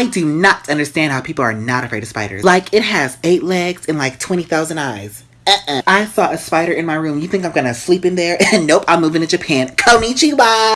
I do not understand how people are not afraid of spiders. Like, it has eight legs and like 20,000 eyes. Uh-uh. I saw a spider in my room. You think I'm gonna sleep in there? nope, I'm moving to Japan. Konnichiwa!